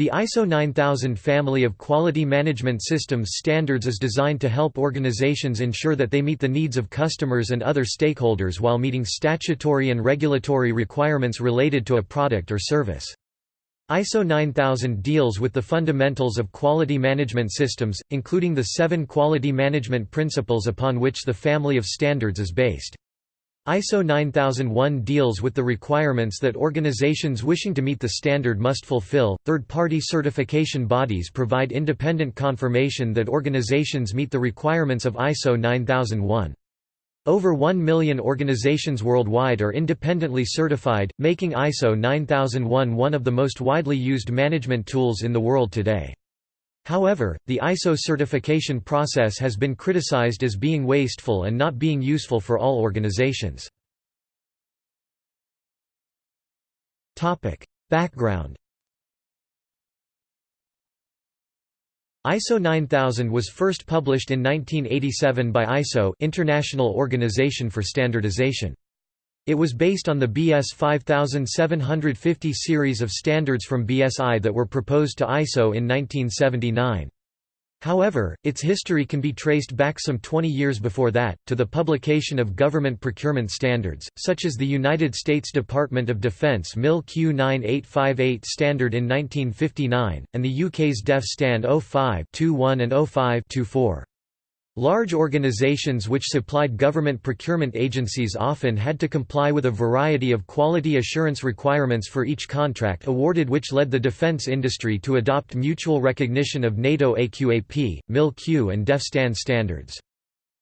The ISO 9000 family of quality management systems standards is designed to help organizations ensure that they meet the needs of customers and other stakeholders while meeting statutory and regulatory requirements related to a product or service. ISO 9000 deals with the fundamentals of quality management systems, including the seven quality management principles upon which the family of standards is based. ISO 9001 deals with the requirements that organizations wishing to meet the standard must fulfill. Third party certification bodies provide independent confirmation that organizations meet the requirements of ISO 9001. Over 1 million organizations worldwide are independently certified, making ISO 9001 one of the most widely used management tools in the world today. However, the ISO certification process has been criticized as being wasteful and not being useful for all organizations. Background ISO 9000 was first published in 1987 by ISO International Organization for Standardization. It was based on the BS 5750 series of standards from BSI that were proposed to ISO in 1979. However, its history can be traced back some 20 years before that, to the publication of government procurement standards, such as the United States Department of Defense MIL Q9858 standard in 1959, and the UK's DEF STAN 05-21 and 05-24. Large organizations which supplied government procurement agencies often had to comply with a variety of quality assurance requirements for each contract awarded which led the defense industry to adopt mutual recognition of NATO AQAP, MIL-Q and DEF-STAN standards.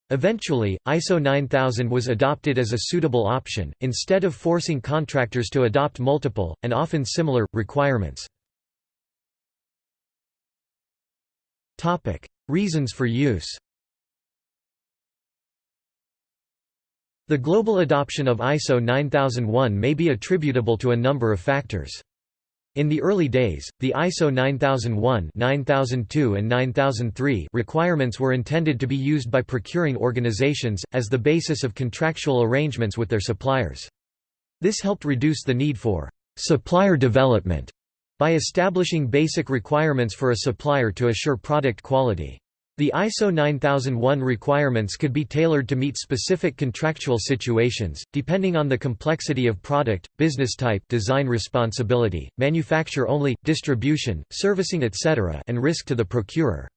Eventually, ISO 9000 was adopted as a suitable option, instead of forcing contractors to adopt multiple, and often similar, requirements. Reasons for use The global adoption of ISO 9001 may be attributable to a number of factors. In the early days, the ISO 9001 9002 and 9003 requirements were intended to be used by procuring organizations, as the basis of contractual arrangements with their suppliers. This helped reduce the need for «supplier development» by establishing basic requirements for a supplier to assure product quality. The ISO 9001 requirements could be tailored to meet specific contractual situations, depending on the complexity of product, business type design responsibility, manufacture only, distribution, servicing etc. and risk to the procurer.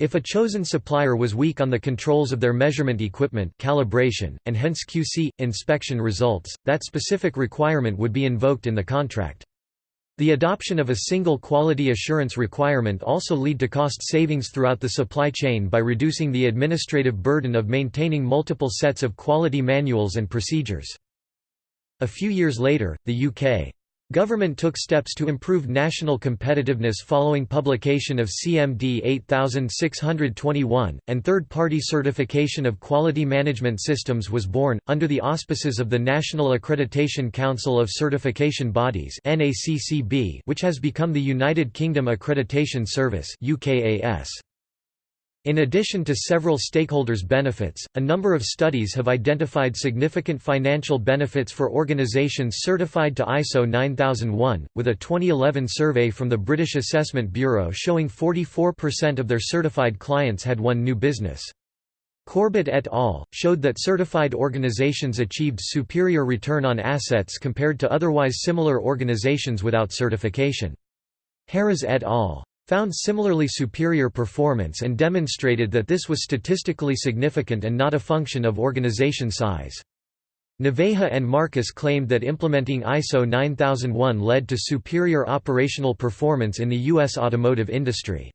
If a chosen supplier was weak on the controls of their measurement equipment calibration, and hence QC, inspection results, that specific requirement would be invoked in the contract. The adoption of a single quality assurance requirement also lead to cost savings throughout the supply chain by reducing the administrative burden of maintaining multiple sets of quality manuals and procedures. A few years later, the UK Government took steps to improve national competitiveness following publication of CMD 8621, and third-party certification of quality management systems was born, under the auspices of the National Accreditation Council of Certification Bodies which has become the United Kingdom Accreditation Service UKAS. In addition to several stakeholders' benefits, a number of studies have identified significant financial benefits for organizations certified to ISO 9001, with a 2011 survey from the British Assessment Bureau showing 44% of their certified clients had won new business. Corbett et al. showed that certified organizations achieved superior return on assets compared to otherwise similar organizations without certification. Heras et al found similarly superior performance and demonstrated that this was statistically significant and not a function of organization size. Naveja and Marcus claimed that implementing ISO 9001 led to superior operational performance in the U.S. automotive industry.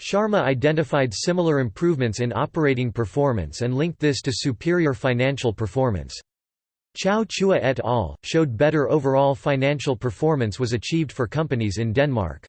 Sharma identified similar improvements in operating performance and linked this to superior financial performance. Chow Chua et al. showed better overall financial performance was achieved for companies in Denmark.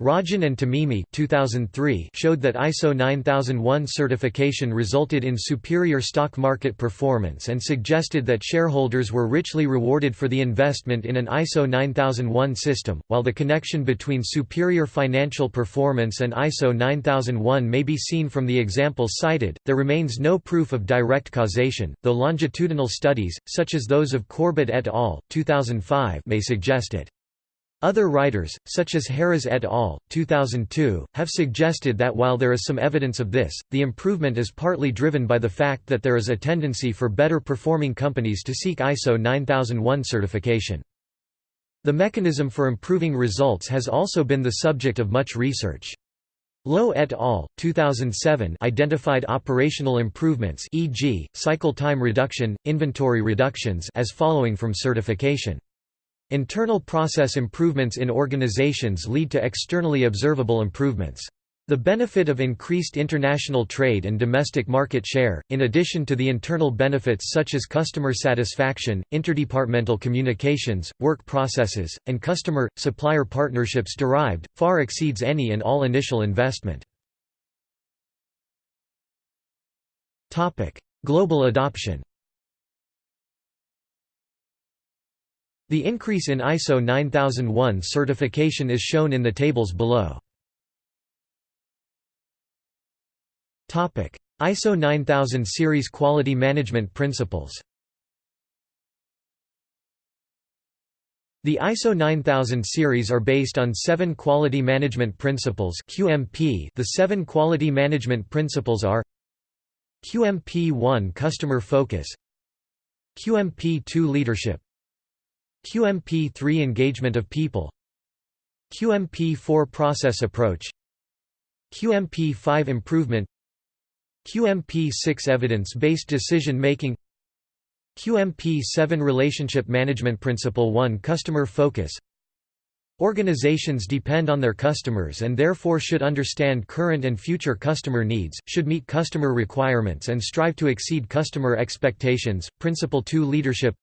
Rajan and Tamimi 2003 showed that ISO 9001 certification resulted in superior stock market performance and suggested that shareholders were richly rewarded for the investment in an ISO 9001 system. While the connection between superior financial performance and ISO 9001 may be seen from the examples cited, there remains no proof of direct causation, though longitudinal studies, such as those of Corbett et al. 2005, may suggest it. Other writers, such as Heras et al., 2002, have suggested that while there is some evidence of this, the improvement is partly driven by the fact that there is a tendency for better performing companies to seek ISO 9001 certification. The mechanism for improving results has also been the subject of much research. Lowe et al. 2007 identified operational improvements e.g., cycle time reduction, inventory reductions as following from certification. Internal process improvements in organizations lead to externally observable improvements. The benefit of increased international trade and domestic market share, in addition to the internal benefits such as customer satisfaction, interdepartmental communications, work processes, and customer-supplier partnerships derived, far exceeds any and all initial investment. Global adoption The increase in ISO 9001 certification is shown in the tables below. ISO 9000 series quality management principles The ISO 9000 series are based on seven quality management principles QMP. The seven quality management principles are QMP1 Customer Focus QMP2 Leadership QMP3 Engagement of people. QMP4 Process Approach. QMP5 Improvement. QMP6 Evidence-based decision making. QMP7 Relationship Management Principle 1 Customer Focus. Organizations depend on their customers and therefore should understand current and future customer needs, should meet customer requirements and strive to exceed customer expectations. Principle 2 Leadership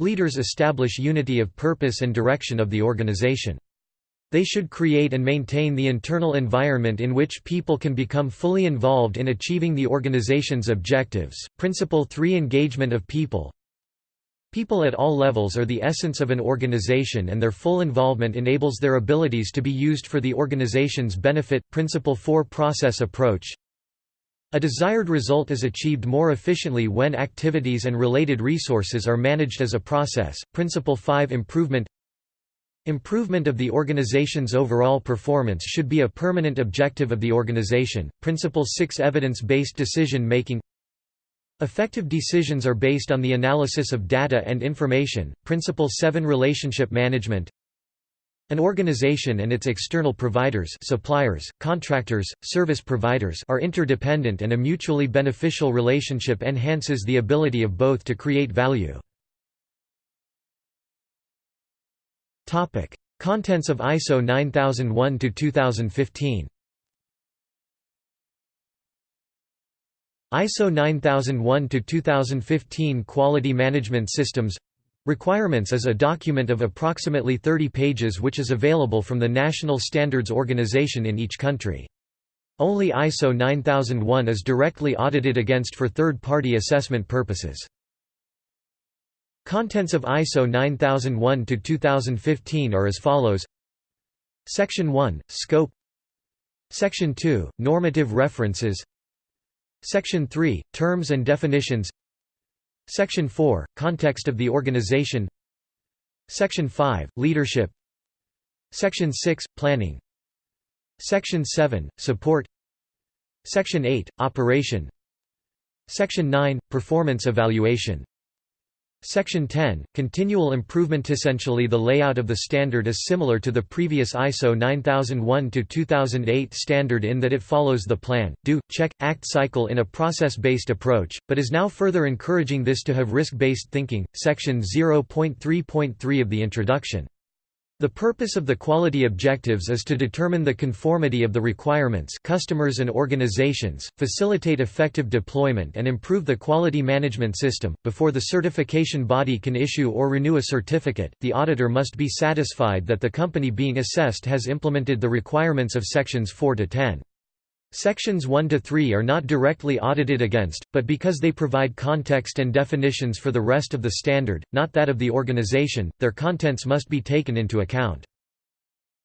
Leaders establish unity of purpose and direction of the organization. They should create and maintain the internal environment in which people can become fully involved in achieving the organization's objectives. Principle 3 Engagement of people People at all levels are the essence of an organization and their full involvement enables their abilities to be used for the organization's benefit. Principle 4 Process approach a desired result is achieved more efficiently when activities and related resources are managed as a process. Principle 5 Improvement Improvement of the organization's overall performance should be a permanent objective of the organization. Principle 6 Evidence-based decision making Effective decisions are based on the analysis of data and information. Principle 7 Relationship management an organization and its external providers suppliers, contractors, service providers are interdependent and a mutually beneficial relationship enhances the ability of both to create value. Contents of ISO 9001-2015 ISO 9001-2015 Quality Management Systems Requirements is a document of approximately 30 pages which is available from the National Standards Organization in each country. Only ISO 9001 is directly audited against for third-party assessment purposes. Contents of ISO 9001-2015 are as follows Section 1 – Scope Section 2 – Normative references Section 3 – Terms and definitions Section 4 – Context of the organization. Section 5 – Leadership. Section 6 – Planning. Section 7 – Support. Section 8 – Operation. Section 9 – Performance evaluation Section 10, Continual Improvement Essentially the layout of the standard is similar to the previous ISO 9001-2008 standard in that it follows the plan, do, check, act cycle in a process-based approach, but is now further encouraging this to have risk-based thinking. Section 0.3.3 of the introduction the purpose of the quality objectives is to determine the conformity of the requirements customers and organizations, facilitate effective deployment and improve the quality management system. Before the certification body can issue or renew a certificate, the auditor must be satisfied that the company being assessed has implemented the requirements of sections 4 to 10. Sections 1 to 3 are not directly audited against, but because they provide context and definitions for the rest of the standard, not that of the organization, their contents must be taken into account.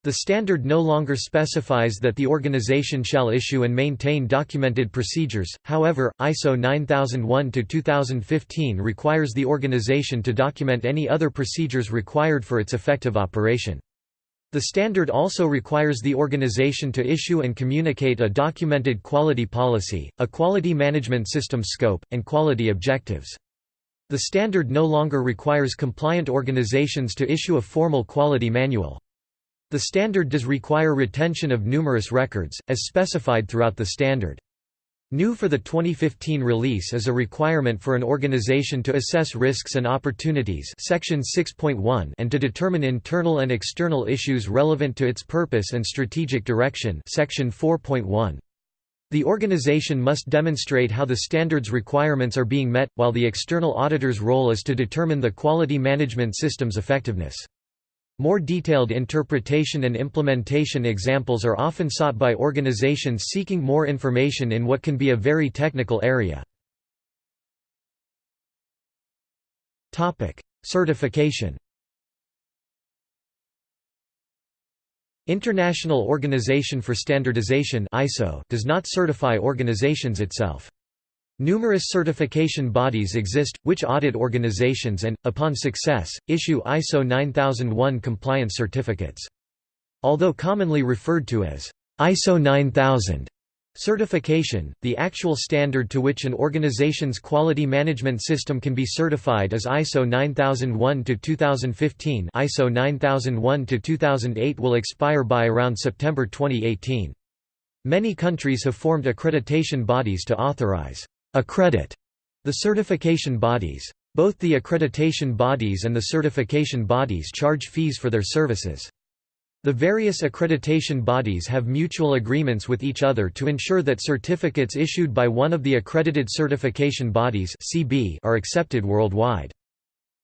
The standard no longer specifies that the organization shall issue and maintain documented procedures, however, ISO 9001-2015 requires the organization to document any other procedures required for its effective operation. The standard also requires the organization to issue and communicate a documented quality policy, a quality management system scope, and quality objectives. The standard no longer requires compliant organizations to issue a formal quality manual. The standard does require retention of numerous records, as specified throughout the standard. New for the 2015 release is a requirement for an organization to assess risks and opportunities section 6.1 and to determine internal and external issues relevant to its purpose and strategic direction section 4.1. The organization must demonstrate how the standards requirements are being met, while the external auditor's role is to determine the quality management system's effectiveness. More detailed interpretation and implementation examples are often sought by organizations seeking more information in what can be a very technical area. Certification International Organization for Standardization ISO does not certify organizations itself. Numerous certification bodies exist, which audit organizations and, upon success, issue ISO 9001 compliance certificates. Although commonly referred to as ISO 9000 certification, the actual standard to which an organization's quality management system can be certified is ISO 9001-2015 ISO 9001-2008 will expire by around September 2018. Many countries have formed accreditation bodies to authorize Accredit the certification bodies. Both the accreditation bodies and the certification bodies charge fees for their services. The various accreditation bodies have mutual agreements with each other to ensure that certificates issued by one of the accredited certification bodies are accepted worldwide.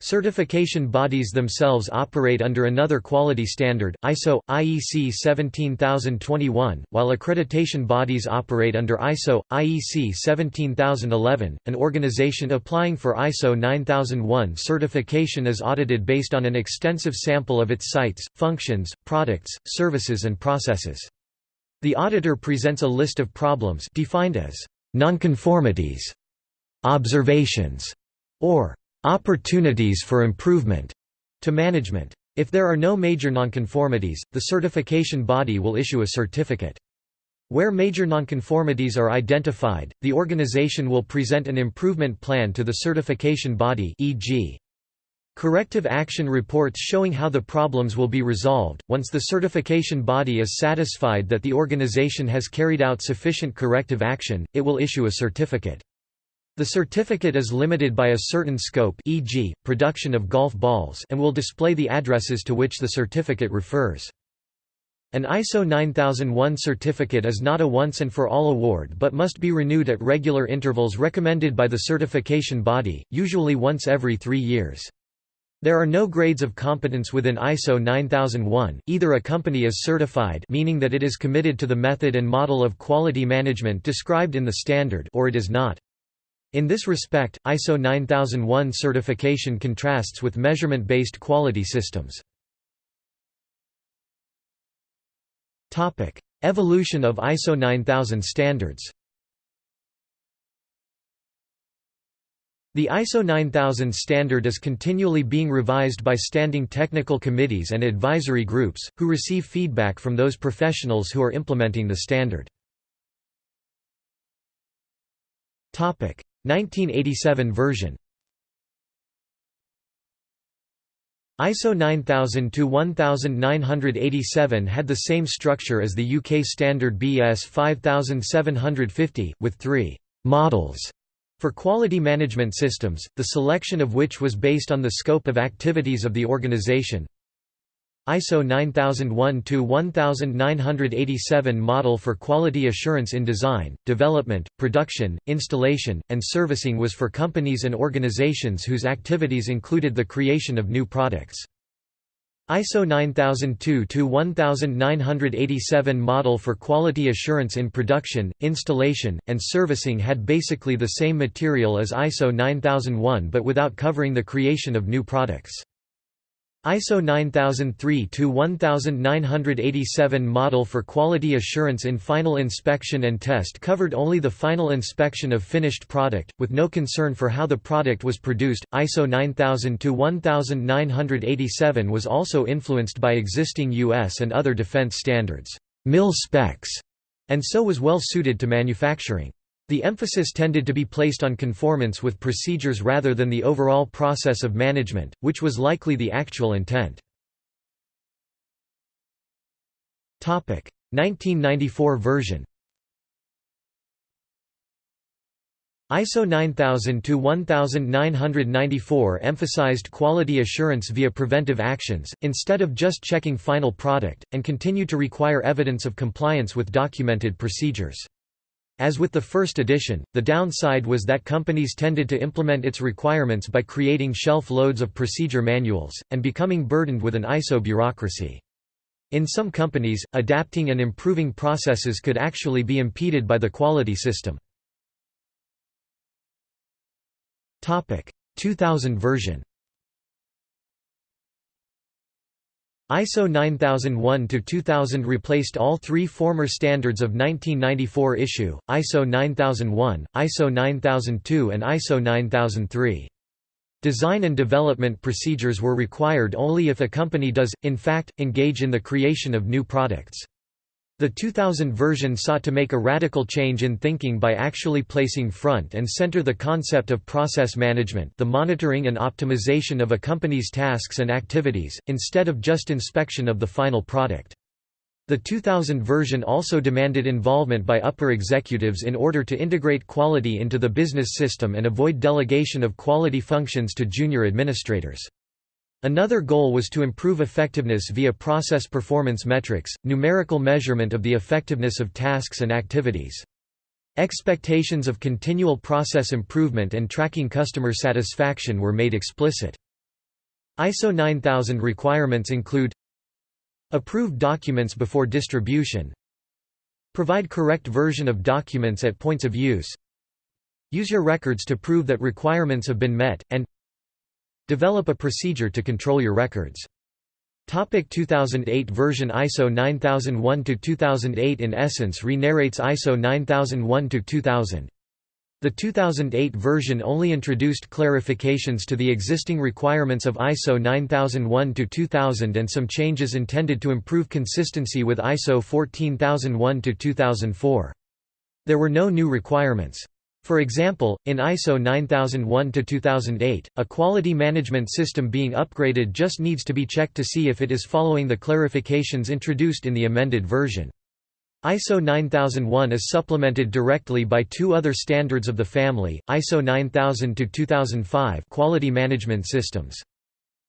Certification bodies themselves operate under another quality standard, ISO, IEC 17021, while accreditation bodies operate under ISO, IEC 17011. An organization applying for ISO 9001 certification is audited based on an extensive sample of its sites, functions, products, services and processes. The auditor presents a list of problems defined as nonconformities, observations, or opportunities for improvement to management. If there are no major nonconformities, the certification body will issue a certificate. Where major nonconformities are identified, the organization will present an improvement plan to the certification body e.g. Corrective action reports showing how the problems will be resolved. Once the certification body is satisfied that the organization has carried out sufficient corrective action, it will issue a certificate. The certificate is limited by a certain scope e.g., production of golf balls and will display the addresses to which the certificate refers. An ISO 9001 certificate is not a once-and-for-all award but must be renewed at regular intervals recommended by the certification body, usually once every three years. There are no grades of competence within ISO 9001, either a company is certified meaning that it is committed to the method and model of quality management described in the standard or it is not. In this respect, ISO 9001 certification contrasts with measurement-based quality systems. Evolution of ISO 9000 standards The ISO 9000 standard is continually being revised by standing technical committees and advisory groups, who receive feedback from those professionals who are implementing the standard. 1987 version. ISO 9000-1987 had the same structure as the UK standard BS 5750, with three «models» for quality management systems, the selection of which was based on the scope of activities of the organisation, ISO 9001-1987 model for quality assurance in design, development, production, installation, and servicing was for companies and organizations whose activities included the creation of new products. ISO 9002-1987 model for quality assurance in production, installation, and servicing had basically the same material as ISO 9001 but without covering the creation of new products. ISO 9003-1987 model for quality assurance in final inspection and test covered only the final inspection of finished product, with no concern for how the product was produced. ISO 9000-1987 was also influenced by existing U.S. and other defense standards, mil specs, and so was well suited to manufacturing. The emphasis tended to be placed on conformance with procedures rather than the overall process of management, which was likely the actual intent. 1994 version ISO 9000-1994 emphasized quality assurance via preventive actions, instead of just checking final product, and continued to require evidence of compliance with documented procedures. As with the first edition, the downside was that companies tended to implement its requirements by creating shelf loads of procedure manuals, and becoming burdened with an ISO bureaucracy. In some companies, adapting and improving processes could actually be impeded by the quality system. 2000 version ISO 9001-2000 replaced all three former standards of 1994 issue, ISO 9001, ISO 9002 and ISO 9003. Design and development procedures were required only if a company does, in fact, engage in the creation of new products. The 2000 version sought to make a radical change in thinking by actually placing front and center the concept of process management the monitoring and optimization of a company's tasks and activities, instead of just inspection of the final product. The 2000 version also demanded involvement by upper executives in order to integrate quality into the business system and avoid delegation of quality functions to junior administrators. Another goal was to improve effectiveness via process performance metrics, numerical measurement of the effectiveness of tasks and activities. Expectations of continual process improvement and tracking customer satisfaction were made explicit. ISO 9000 requirements include Approve documents before distribution Provide correct version of documents at points of use Use your records to prove that requirements have been met, and Develop a procedure to control your records. Topic 2008 version ISO 9001-2008 in essence re-narrates ISO 9001-2000. The 2008 version only introduced clarifications to the existing requirements of ISO 9001-2000 and some changes intended to improve consistency with ISO 14001-2004. There were no new requirements. For example, in ISO 9001-2008, a quality management system being upgraded just needs to be checked to see if it is following the clarifications introduced in the amended version. ISO 9001 is supplemented directly by two other standards of the family, ISO 9000-2005 Quality Management Systems.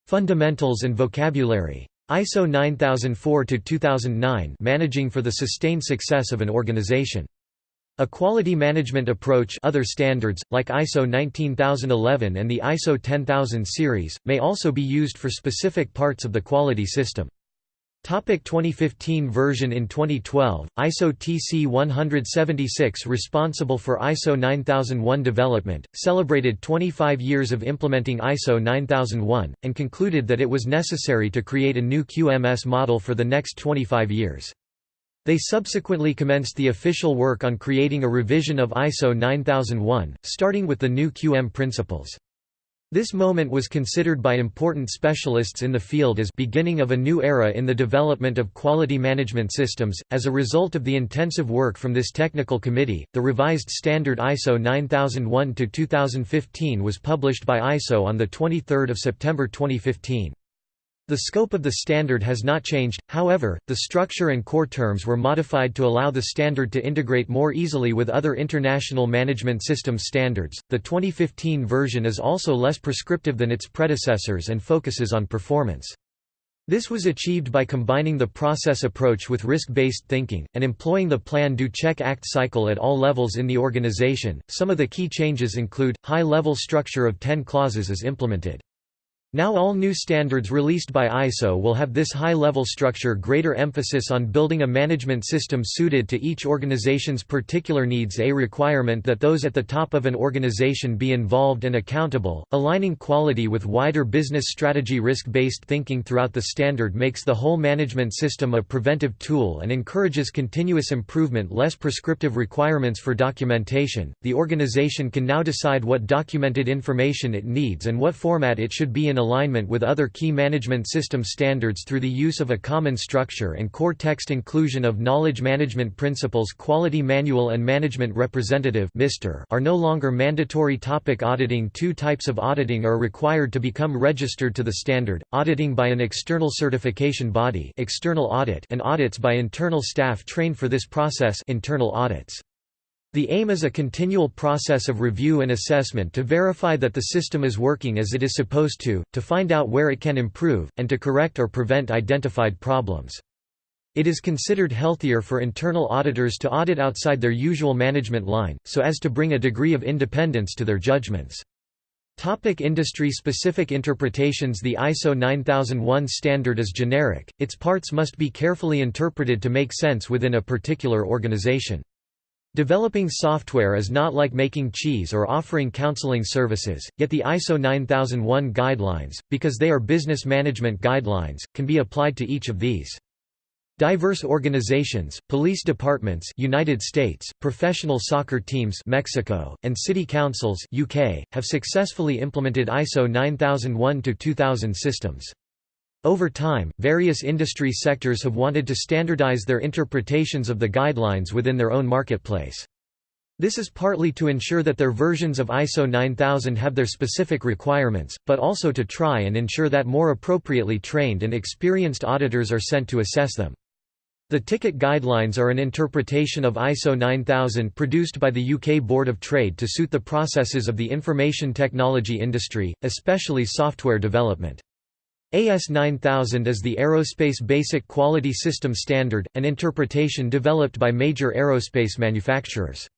Fundamentals and Vocabulary. ISO 9004-2009 Managing for the sustained success of an organization. A quality management approach other standards, like ISO 19011 and the ISO 10000 series, may also be used for specific parts of the quality system. Topic 2015 version In 2012, ISO TC 176 responsible for ISO 9001 development, celebrated 25 years of implementing ISO 9001, and concluded that it was necessary to create a new QMS model for the next 25 years. They subsequently commenced the official work on creating a revision of ISO 9001, starting with the new QM principles. This moment was considered by important specialists in the field as beginning of a new era in the development of quality management systems. As a result of the intensive work from this technical committee, the revised standard ISO 9001-2015 was published by ISO on the 23rd of September 2015. The scope of the standard has not changed, however, the structure and core terms were modified to allow the standard to integrate more easily with other international management systems standards. The 2015 version is also less prescriptive than its predecessors and focuses on performance. This was achieved by combining the process approach with risk-based thinking, and employing the plan-do-check-act cycle at all levels in the organization. Some of the key changes include, high-level structure of 10 clauses is implemented. Now all new standards released by ISO will have this high-level structure greater emphasis on building a management system suited to each organization's particular needs a requirement that those at the top of an organization be involved and accountable, aligning quality with wider business strategy risk-based thinking throughout the standard makes the whole management system a preventive tool and encourages continuous improvement less prescriptive requirements for documentation. The organization can now decide what documented information it needs and what format it should be in alignment with other key management system standards through the use of a common structure and core text inclusion of knowledge management principles Quality Manual and Management Representative are no longer mandatory topic auditing Two types of auditing are required to become registered to the standard, auditing by an external certification body external audit and audits by internal staff trained for this process internal audits. The aim is a continual process of review and assessment to verify that the system is working as it is supposed to, to find out where it can improve, and to correct or prevent identified problems. It is considered healthier for internal auditors to audit outside their usual management line, so as to bring a degree of independence to their judgments. Topic Industry-specific interpretations The ISO 9001 standard is generic, its parts must be carefully interpreted to make sense within a particular organization. Developing software is not like making cheese or offering counseling services, yet the ISO 9001 guidelines, because they are business management guidelines, can be applied to each of these. Diverse organizations, police departments United States, professional soccer teams Mexico, and city councils UK, have successfully implemented ISO 9001-2000 systems. Over time, various industry sectors have wanted to standardize their interpretations of the guidelines within their own marketplace. This is partly to ensure that their versions of ISO 9000 have their specific requirements, but also to try and ensure that more appropriately trained and experienced auditors are sent to assess them. The TickIT guidelines are an interpretation of ISO 9000 produced by the UK Board of Trade to suit the processes of the information technology industry, especially software development. AS 9000 is the Aerospace Basic Quality System Standard, an interpretation developed by major aerospace manufacturers.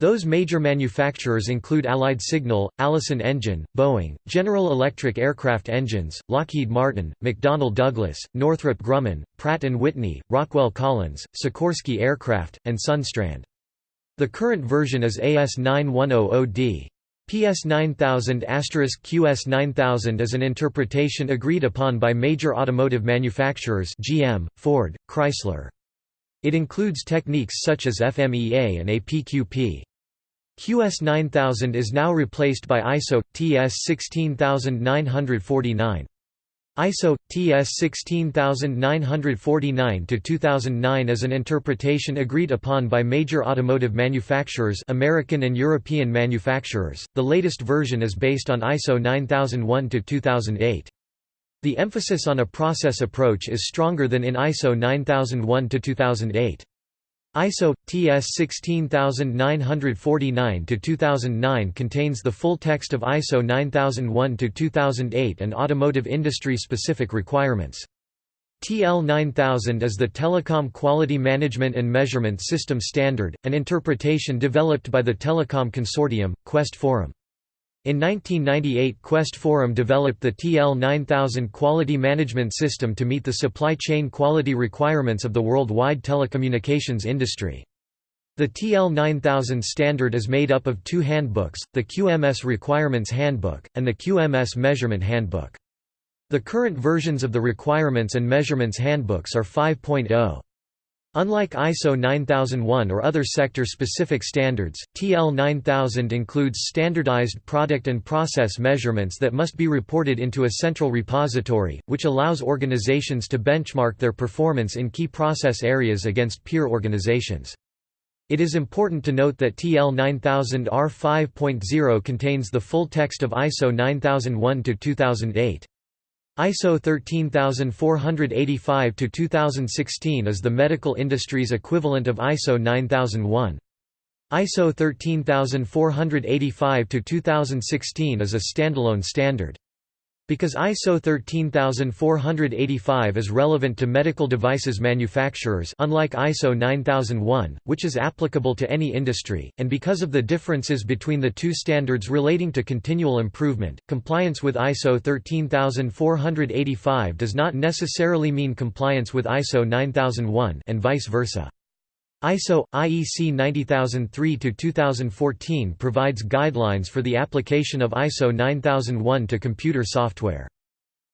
Those major manufacturers include Allied Signal, Allison Engine, Boeing, General Electric Aircraft Engines, Lockheed Martin, McDonnell Douglas, Northrop Grumman, Pratt & Whitney, Rockwell Collins, Sikorsky Aircraft, and Sundstrand. The current version is AS 9100D. PS 9000 QS 9000 is an interpretation agreed upon by major automotive manufacturers GM, Ford, Chrysler. It includes techniques such as FMEA and APQP. QS 9000 is now replaced by ISO TS 16949. ISO TS 16949 to 2009 is an interpretation agreed upon by major automotive manufacturers, American and European manufacturers. The latest version is based on ISO 9001 to 2008. The emphasis on a process approach is stronger than in ISO 9001-2008. ISO TS 16949 to 2009 contains the full text of ISO 9001 to 2008 and automotive industry specific requirements. TL 9000 is the Telecom Quality Management and Measurement System Standard, an interpretation developed by the Telecom Consortium, Quest Forum. In 1998 Quest Forum developed the TL9000 quality management system to meet the supply chain quality requirements of the worldwide telecommunications industry. The TL9000 standard is made up of two handbooks, the QMS Requirements Handbook, and the QMS Measurement Handbook. The current versions of the Requirements and Measurements Handbooks are 5.0. Unlike ISO 9001 or other sector-specific standards, TL 9000 includes standardized product and process measurements that must be reported into a central repository, which allows organizations to benchmark their performance in key process areas against peer organizations. It is important to note that TL 9000 R5.0 contains the full text of ISO 9001-2008. ISO 13485-2016 is the medical industry's equivalent of ISO 9001. ISO 13485-2016 is a standalone standard. Because ISO 13485 is relevant to medical devices manufacturers unlike ISO 9001, which is applicable to any industry, and because of the differences between the two standards relating to continual improvement, compliance with ISO 13485 does not necessarily mean compliance with ISO 9001 and vice versa. ISO IEC 90003-2014 provides guidelines for the application of ISO 9001 to computer software.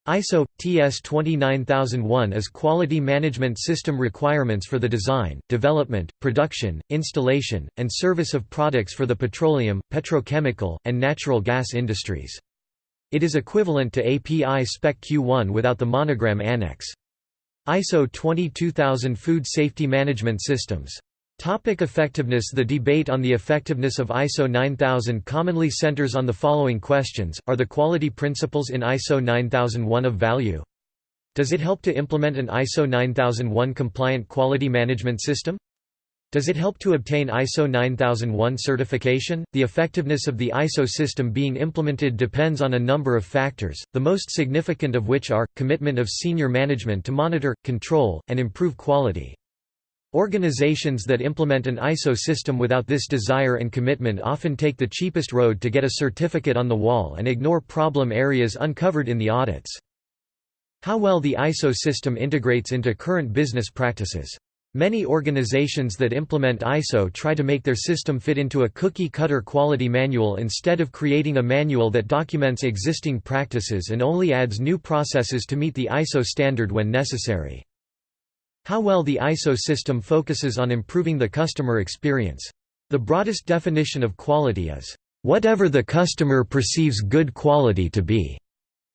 ISO TS 29001 is quality management system requirements for the design, development, production, installation, and service of products for the petroleum, petrochemical, and natural gas industries. It is equivalent to API Spec Q1 without the monogram annex. ISO 22000 Food Safety Management Systems. Topic effectiveness The debate on the effectiveness of ISO 9000 commonly centers on the following questions, are the quality principles in ISO 9001 of value? Does it help to implement an ISO 9001 compliant quality management system? Does it help to obtain ISO 9001 certification? The effectiveness of the ISO system being implemented depends on a number of factors, the most significant of which are, commitment of senior management to monitor, control, and improve quality. Organizations that implement an ISO system without this desire and commitment often take the cheapest road to get a certificate on the wall and ignore problem areas uncovered in the audits. How well the ISO system integrates into current business practices. Many organizations that implement ISO try to make their system fit into a cookie-cutter quality manual instead of creating a manual that documents existing practices and only adds new processes to meet the ISO standard when necessary. How well the ISO system focuses on improving the customer experience. The broadest definition of quality is, "...whatever the customer perceives good quality to be."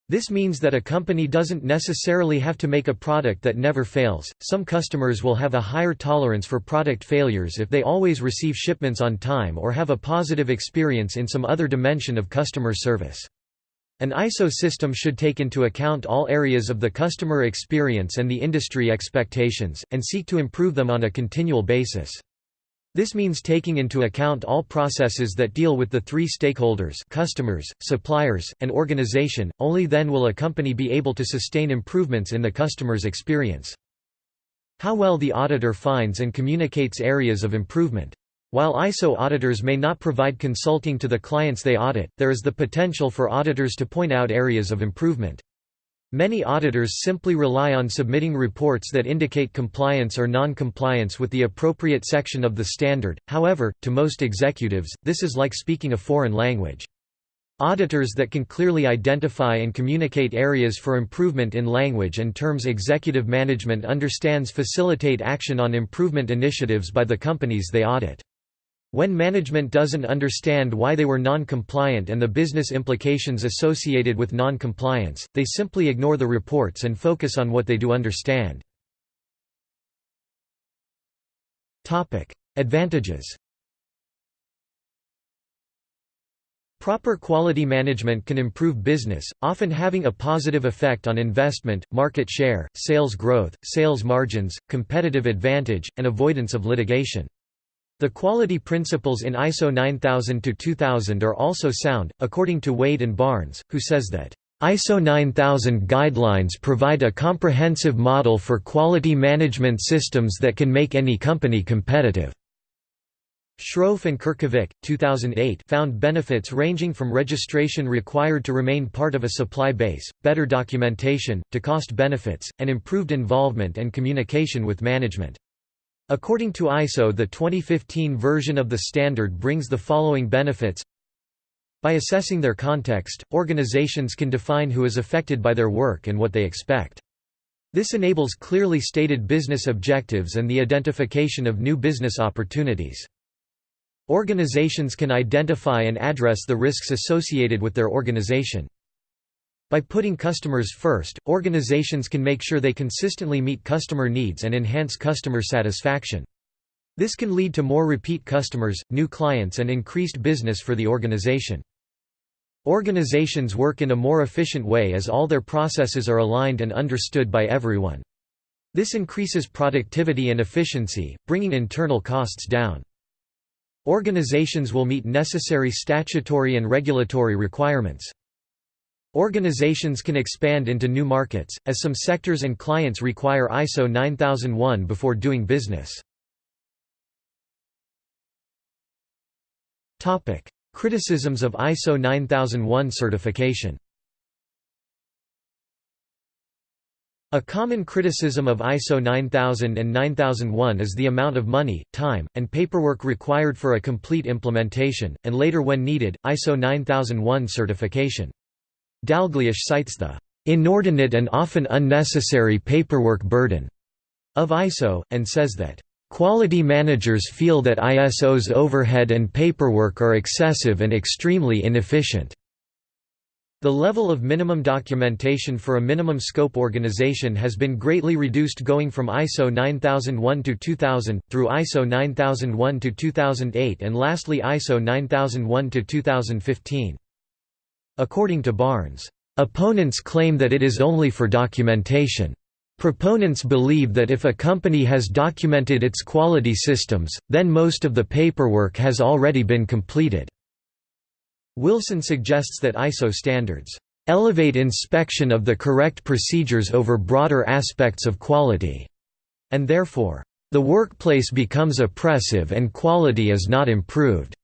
This means that a company doesn't necessarily have to make a product that never fails. Some customers will have a higher tolerance for product failures if they always receive shipments on time or have a positive experience in some other dimension of customer service. An ISO system should take into account all areas of the customer experience and the industry expectations, and seek to improve them on a continual basis. This means taking into account all processes that deal with the three stakeholders customers, suppliers, and organization, only then will a company be able to sustain improvements in the customer's experience. How well the auditor finds and communicates areas of improvement. While ISO auditors may not provide consulting to the clients they audit, there is the potential for auditors to point out areas of improvement. Many auditors simply rely on submitting reports that indicate compliance or non-compliance with the appropriate section of the standard, however, to most executives, this is like speaking a foreign language. Auditors that can clearly identify and communicate areas for improvement in language and terms executive management understands facilitate action on improvement initiatives by the companies they audit. When management doesn't understand why they were non-compliant and the business implications associated with non-compliance, they simply ignore the reports and focus on what they do understand. Advantages Proper quality management can improve business, often having a positive effect on investment, market share, sales growth, sales margins, competitive advantage, and avoidance of litigation. The quality principles in ISO 9000-2000 are also sound, according to Wade and Barnes, who says that, ISO 9000 guidelines provide a comprehensive model for quality management systems that can make any company competitive. Sroufe and Curkovic, 2008 found benefits ranging from registration required to remain part of a supply base, better documentation, to cost benefits, and improved involvement and communication with management. According to ISO the 2015 version of the standard brings the following benefits By assessing their context, organizations can define who is affected by their work and what they expect. This enables clearly stated business objectives and the identification of new business opportunities. Organizations can identify and address the risks associated with their organization. By putting customers first, organizations can make sure they consistently meet customer needs and enhance customer satisfaction. This can lead to more repeat customers, new clients and increased business for the organization. Organizations work in a more efficient way as all their processes are aligned and understood by everyone. This increases productivity and efficiency, bringing internal costs down. Organizations will meet necessary statutory and regulatory requirements. Organizations can expand into new markets, as some sectors and clients require ISO 9001 before doing business. Criticisms of ISO 9001 certification A common criticism of ISO 9000 and 9001 is the amount of money, time, and paperwork required for a complete implementation, and later when needed, ISO 9001 certification. Dalgleish cites the inordinate and often unnecessary paperwork burden of ISO, and says that Quality managers feel that ISO's overhead and paperwork are excessive and extremely inefficient. The level of minimum documentation for a minimum scope organization has been greatly reduced going from ISO 9001 to 2000, through ISO 9001 to 2008 and lastly ISO 9001 to 2015. According to Barnes, "...opponents claim that it is only for documentation. Proponents believe that if a company has documented its quality systems, then most of the paperwork has already been completed." Wilson suggests that ISO standards elevate inspection of the correct procedures over broader aspects of quality, and therefore, the workplace becomes oppressive and quality is not improved.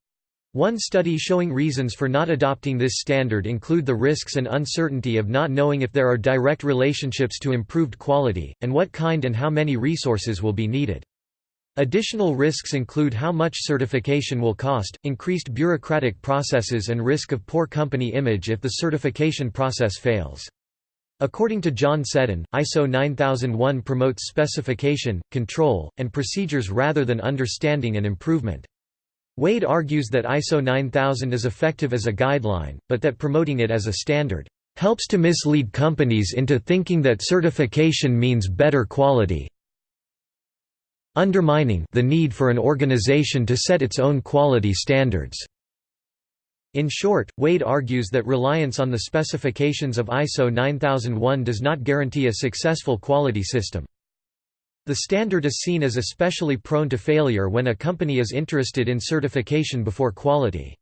One study showing reasons for not adopting this standard include the risks and uncertainty of not knowing if there are direct relationships to improved quality, and what kind and how many resources will be needed. Additional risks include how much certification will cost, increased bureaucratic processes and risk of poor company image if the certification process fails. According to John Seddon, ISO 9001 promotes specification, control, and procedures rather than understanding and improvement. Wade argues that ISO 9000 is effective as a guideline, but that promoting it as a standard helps to mislead companies into thinking that certification means better quality, undermining the need for an organization to set its own quality standards. In short, Wade argues that reliance on the specifications of ISO 9001 does not guarantee a successful quality system. The standard is seen as especially prone to failure when a company is interested in certification before quality.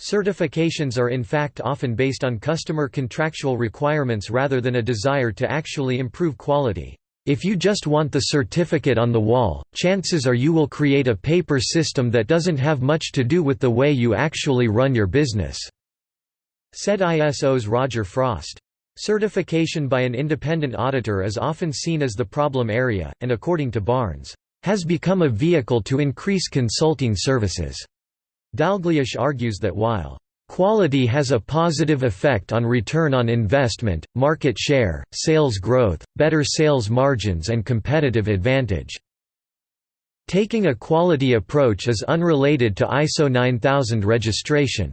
Certifications are in fact often based on customer contractual requirements rather than a desire to actually improve quality. If you just want the certificate on the wall, chances are you will create a paper system that doesn't have much to do with the way you actually run your business," said ISO's Roger Frost. Certification by an independent auditor is often seen as the problem area, and according to Barnes, "...has become a vehicle to increase consulting services." Dalgleish argues that while Quality has a positive effect on return on investment, market share, sales growth, better sales margins and competitive advantage. Taking a quality approach is unrelated to ISO 9000 registration.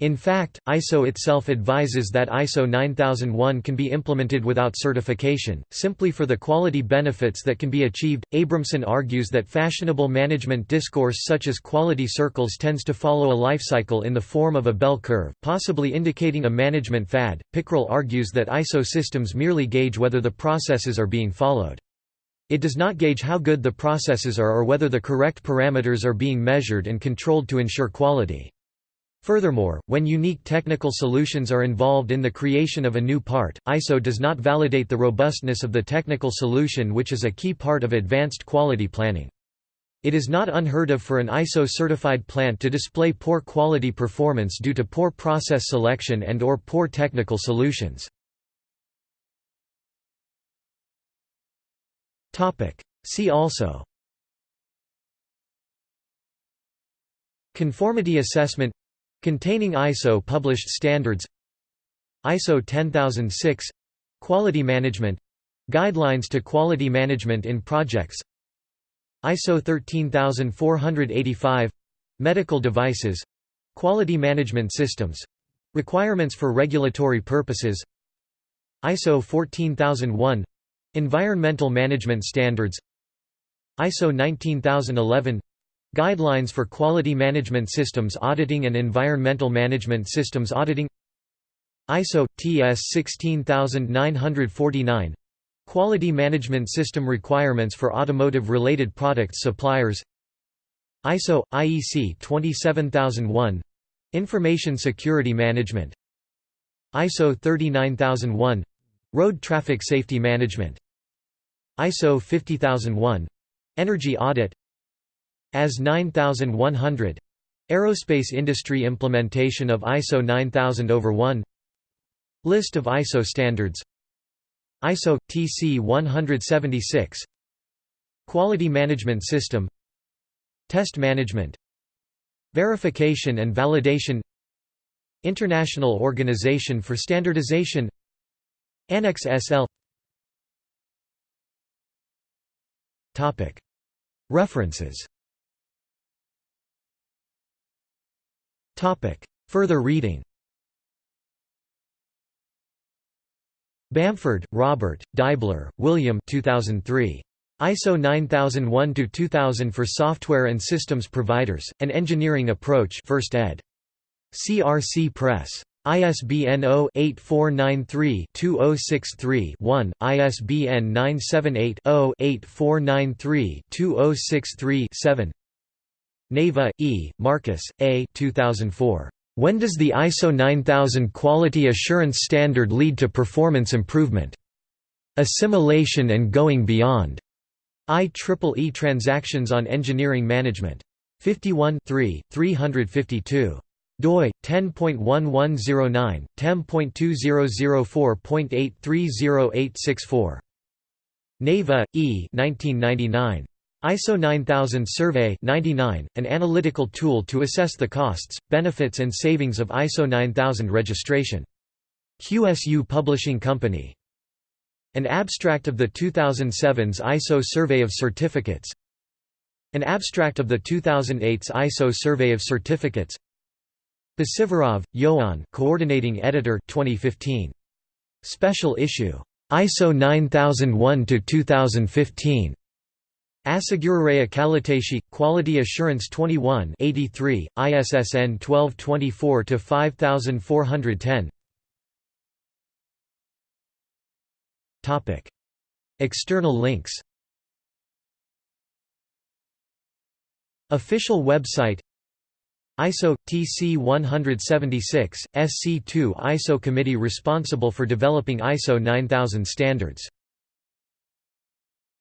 In fact, ISO itself advises that ISO 9001 can be implemented without certification, simply for the quality benefits that can be achieved. Abramson argues that fashionable management discourse such as quality circles tends to follow a life cycle in the form of a bell curve, possibly indicating a management fad. Pickrell argues that ISO systems merely gauge whether the processes are being followed. It does not gauge how good the processes are or whether the correct parameters are being measured and controlled to ensure quality. Furthermore, when unique technical solutions are involved in the creation of a new part, ISO does not validate the robustness of the technical solution which is a key part of advanced quality planning. It is not unheard of for an ISO-certified plant to display poor quality performance due to poor process selection and or poor technical solutions. See also Conformity assessment Containing ISO published standards ISO 10006 — Quality Management — Guidelines to Quality Management in Projects ISO 13485 — Medical Devices — Quality Management Systems — Requirements for Regulatory Purposes ISO 14001 — Environmental Management Standards ISO 19011 Guidelines for Quality Management Systems Auditing and Environmental Management Systems Auditing. ISO TS 16949 Quality Management System Requirements for Automotive Related Products Suppliers. ISO IEC 27001 Information Security Management. ISO 39001 Road Traffic Safety Management. ISO 50001 Energy Audit AS 9100 Aerospace Industry Implementation of ISO 9000 over 1 List of ISO standards. ISO – TC 176 Quality Management System. Test Management. Verification and Validation. International Organization for Standardization. Annex SL References Further reading Bamford, Robert, Deibler, William 2003. ISO 9001-2000 for Software and Systems Providers, An Engineering Approach 1st ed. CRC Press. ISBN 0-8493-2063-1, ISBN 978-0-8493-2063-7 Naveh, E., Marcus, A. 2004. When does the ISO 9000 quality assurance standard lead to performance improvement? Assimilation and going beyond. IEEE Transactions on Engineering Management. 51 3, 352 doi 10.1109 10.2004.830864 Naveh E 1999 ISO 9000 Survey 99, an analytical tool to assess the costs, benefits and savings of ISO 9000 registration. QSU Publishing Company. An abstract of the 2007's ISO Survey of Certificates An abstract of the 2008's ISO Survey of Certificates Bacivarov, Ioan Coordinating Editor 2015. Special Issue. ISO 9001-2015. Asigurarea Calităţii, Quality Assurance 21 83, ISSN 1224-5410 External links Official website ISO TC 176 SC2 ISO committee responsible for developing ISO 9000 standards